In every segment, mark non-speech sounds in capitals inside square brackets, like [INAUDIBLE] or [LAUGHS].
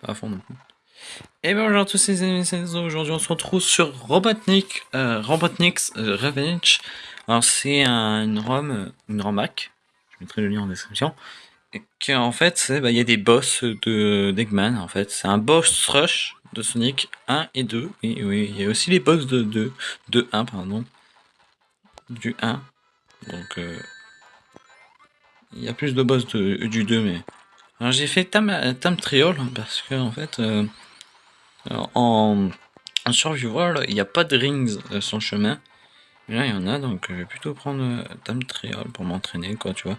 Pas à fond non. Et bonjour à tous les amis, aujourd'hui on se retrouve sur Robotnik, euh, Robotnik's euh, Revenge. Alors c'est un, une ROM, une ROMAC, je mettrai le lien en description. Et en fait, bah, il y a des boss de d'Eggman en fait. C'est un boss rush de Sonic 1 et 2. Et oui, il y a aussi les boss de 2, de 1 pardon. Du 1. Donc euh, il y a plus de boss de, du 2 mais... J'ai fait Tam, Tam Triol parce que en fait... Euh, en, en survival, il n'y a pas de rings euh, sur le chemin. Mais là, il y en a, donc je vais plutôt prendre Tam euh, Trial pour m'entraîner, quoi, tu vois.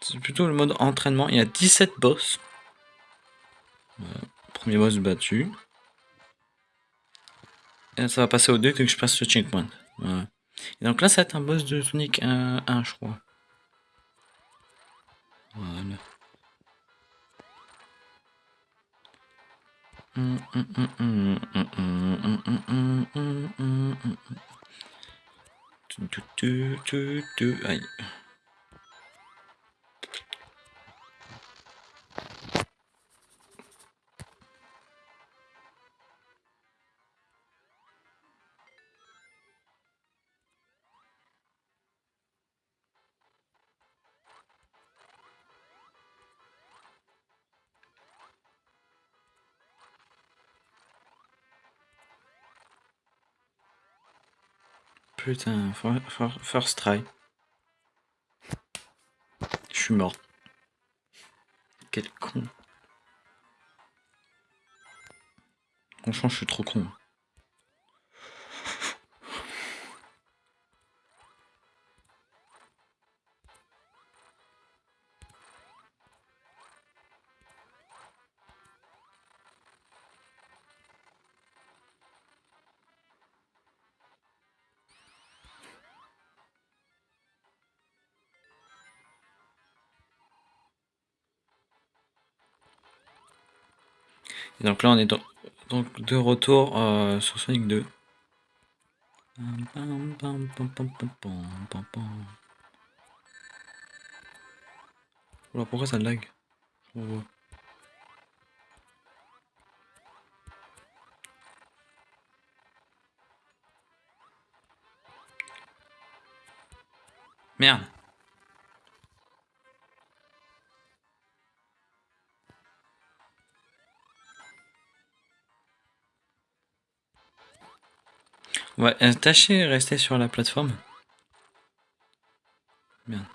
C'est plutôt le mode entraînement. Il y a 17 boss. premier boss battu. Et ça va passer au 2 que je passe le checkpoint. Et donc là, ça va être un boss de Sonic 1, 1 je crois. Voilà. はい。Putain, first try. Je suis mort. Quel con. Franchement, je suis trop con. Et donc là, on est donc de retour euh, sur Sonic 2. Alors pourquoi ça lag? Merde Ouais, tâchez et restez sur la plateforme. Bien.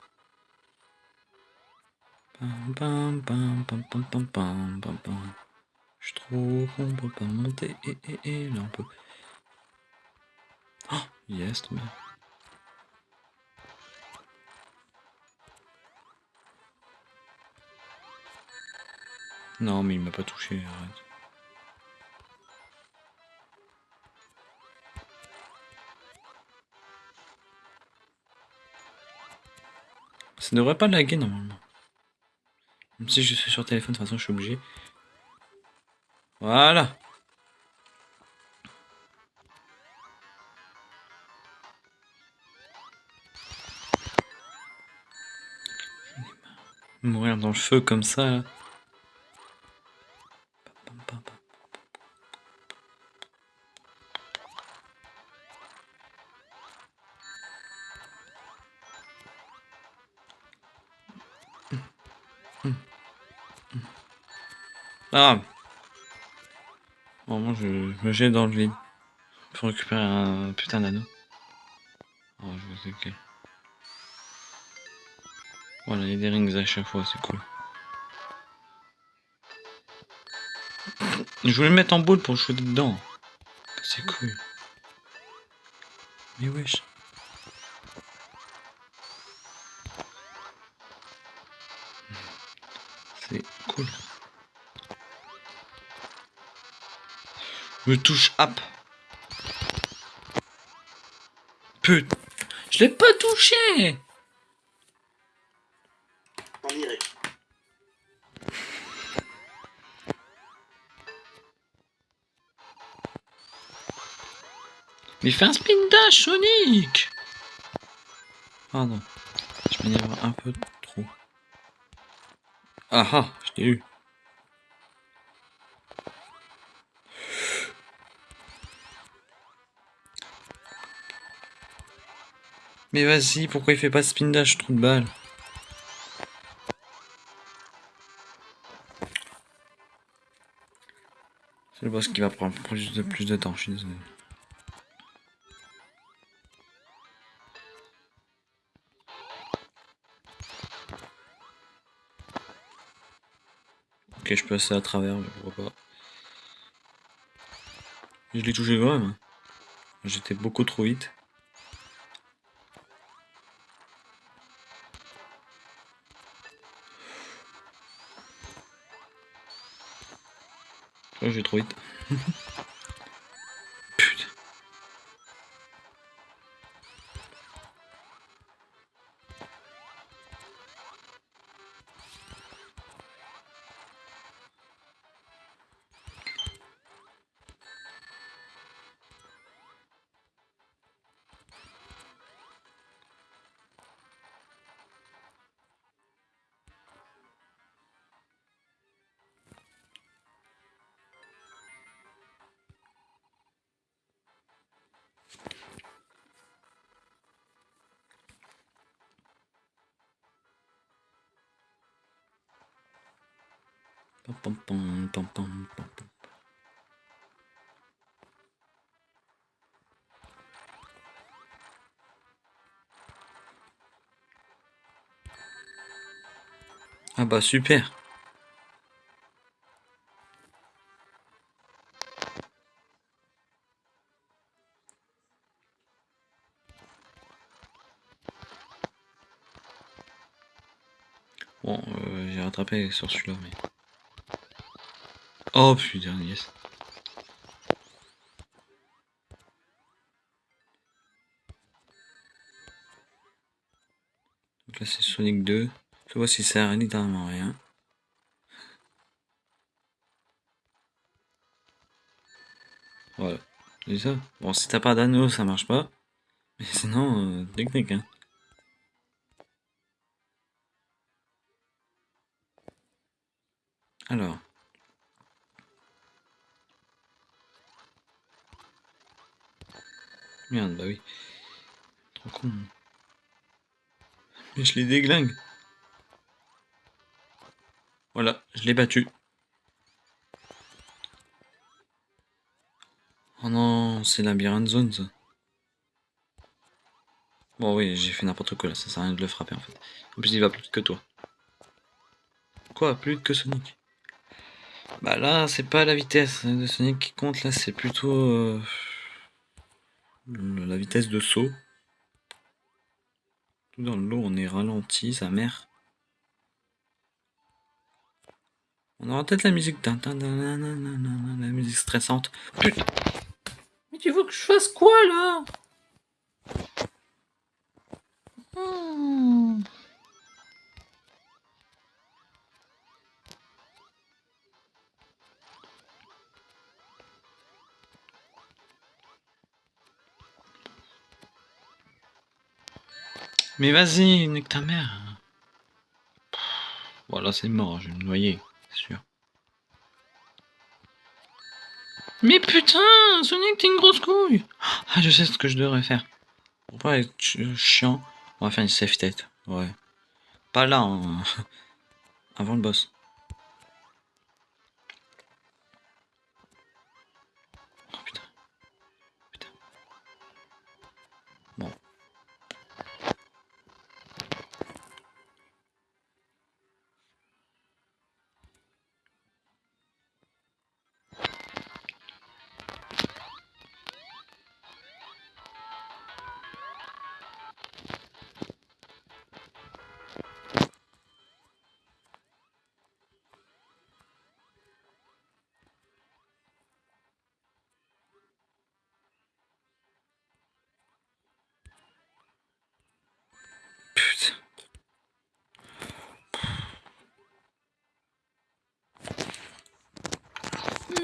Je trouve qu'on peut pas monter et, et, et là on peut. Oh, yes, bien. Non, mais il m'a pas touché, arrête. Ça devrait pas laguer normalement. Même si je suis sur téléphone, de toute façon je suis obligé. Voilà. Mourir dans le feu comme ça. Ah Bon, moi je, me jette dans le vide pour récupérer un putain d'anneau. Oh, je sais Voilà, il y a des rings à chaque fois, c'est cool. Je voulais le mettre en boule pour jouer dedans. C'est cool. Mais wesh. C'est cool. Me touche hop. Putain. Je l'ai pas touché Mais fais un spin dash, Sonic Pardon. Je m'énerve un peu trop. Ah ah, je t'ai eu. Mais vas-y, pourquoi il fait pas spin dash, trou de balle C'est le boss qui va prendre plus de, temps, je suis désolé. Ok, je peux passer à travers, mais pourquoi pas. Je l'ai touché quand même. Hein. J'étais beaucoup trop vite. Je vais trop vite. Ah bah super. Bon, euh, j'ai rattrapé sur celui-là, mais... Oh putain, yes. Donc là c'est Sonic 2. Je vois si ça sert littéralement rien. Voilà. C'est ça. Bon, si t'as pas d'anneau, ça marche pas. Mais sinon, euh, technique, hein. Alors. Merde, bah oui. Trop con. Mais je les déglingue. Voilà, je l'ai battu. Oh non, c'est labyrinthe zone ça. Bon oui, j'ai fait n'importe quoi là, ça sert à rien de le frapper en fait. En plus il va plus vite que toi. Quoi, plus vite que Sonic? Bah là, c'est pas la vitesse de Sonic qui compte, là c'est plutôt euh, la vitesse de saut. Tout dans l'eau, on est ralenti, sa mère. On aura peut-être la musique. La musique stressante. Putain. Mais tu veux que je fasse quoi là? Hmm. Mais vas-y, nique ta mère. Voilà, c'est mort, je vais me noyer sûr. Mais putain, Sonic, t'es une grosse couille Ah, je sais ce que je devrais faire. Pour pas être chiant, on va faire une safe tête. Ouais. Pas là, hein. [LAUGHS] avant le boss.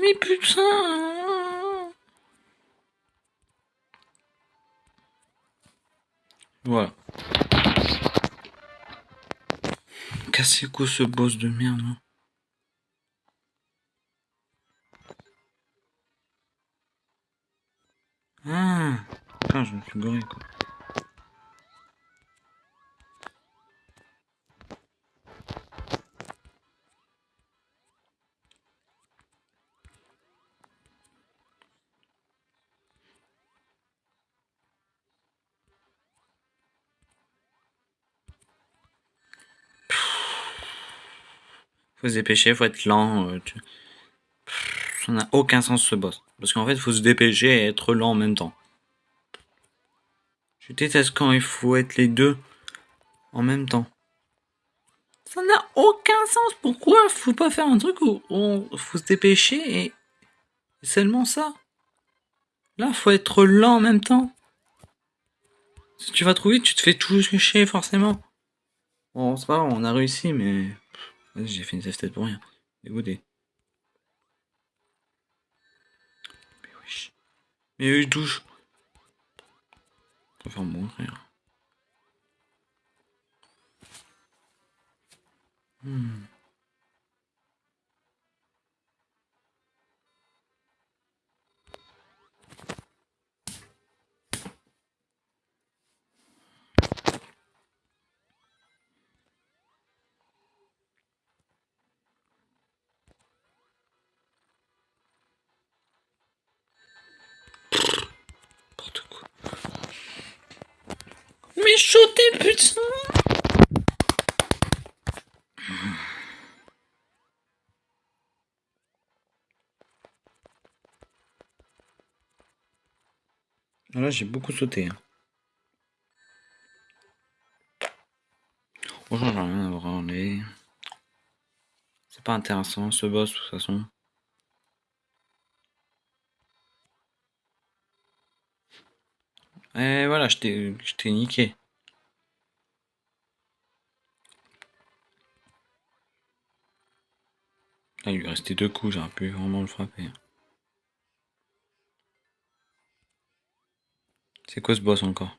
Mais putain Voilà. Cassez quoi ce boss de merde Ah Putain, je me suis goré quoi. Dépêcher, faut être lent. euh, Ça n'a aucun sens ce boss. Parce qu'en fait, faut se dépêcher et être lent en même temps. Je déteste quand il faut être les deux en même temps. Ça n'a aucun sens. Pourquoi faut pas faire un truc où on faut se dépêcher et seulement ça? Là, faut être lent en même temps. Si tu vas trop vite, tu te fais tout chier forcément. Bon, c'est pas grave, on a réussi, mais j'ai fait une save pour rien. Dégoûté. Mais wesh. Mais oui, douche. Je préfère mourir. Mais sauter, putain Là, j'ai beaucoup sauté. hein. Franchement, j'ai rien à. C'est pas intéressant ce boss, de toute façon. Et voilà, je t'ai niqué. Là, il lui restait deux coups, j'aurais pu vraiment le frapper. C'est quoi ce boss encore?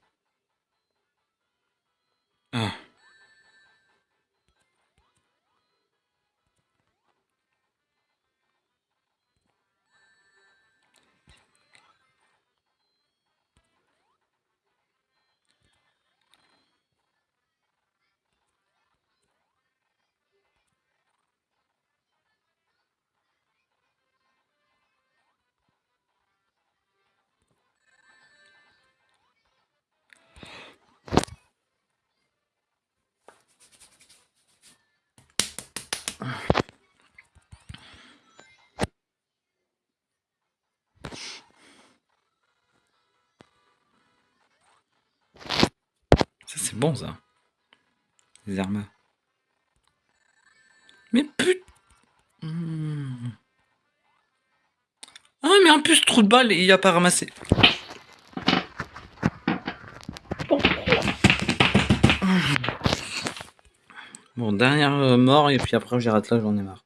Ça, c'est bon, ça. Les armes. Mais put... Hmm. Ah, mais en plus, trou de balle, il a pas ramassé. Dernière euh, mort, et puis après, j'ai raté là, j'en ai marre.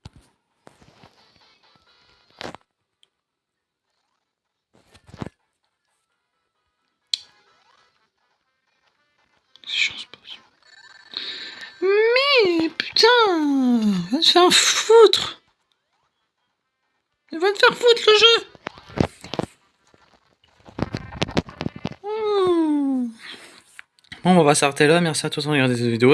Mais putain, va te faire foutre. Va te faire foutre le jeu. Hmm. Bon, on va s'arrêter là. Merci à tous d'avoir regardé cette vidéo.